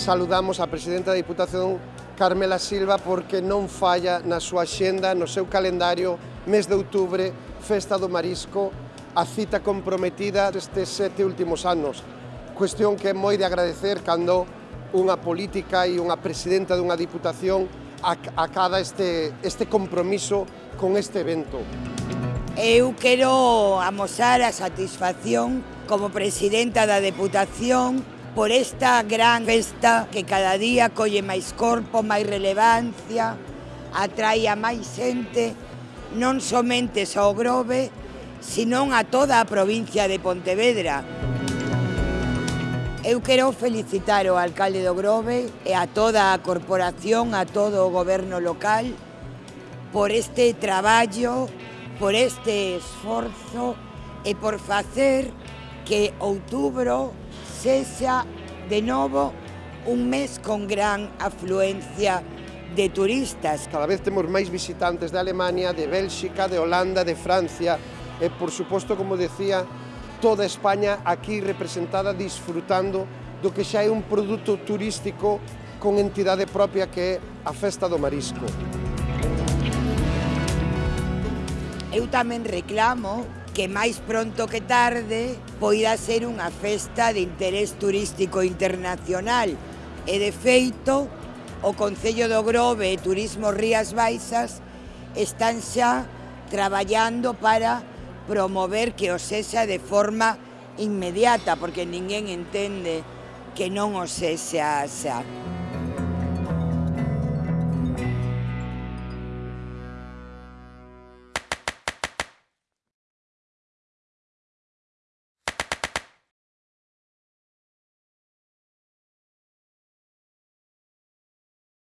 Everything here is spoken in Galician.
saludamos a Presidenta da Diputación Carmela Silva porque non falla na súa xenda, no seu calendario, mes de outubre, Festa do Marisco, a cita comprometida destes sete últimos anos. Cuestión que é moi de agradecer cando unha política e unha presidenta dunha diputación acada este, este compromiso con este evento. Eu quero amosar a satisfacción como presidenta da Deputación por esta gran festa que cada día colle máis corpo, máis relevancia, atrae a máis xente, non somente ao Grove, senón a toda a provincia de Pontevedra. Eu quero felicitar ao alcalde do Grove e a toda a corporación, a todo o goberno local, por este traballo, por este esforzo e por facer que outubro cesa de novo un mes con gran afluencia de turistas. Cada vez temos máis visitantes de Alemania, de Bélxica, de Holanda, de Francia, e por suposto, como decía, toda España aquí representada disfrutando do que xa é un produto turístico con entidade propia que é a Festa do Marisco. Eu tamén reclamo que máis pronto que tarde poida ser unha festa de interés turístico internacional. E de feito, o Concello do Grove e Turismo Rías Baixas están xa traballando para promover que o sexa de forma inmediata, porque ninguén entende que non o sexa xa. xa.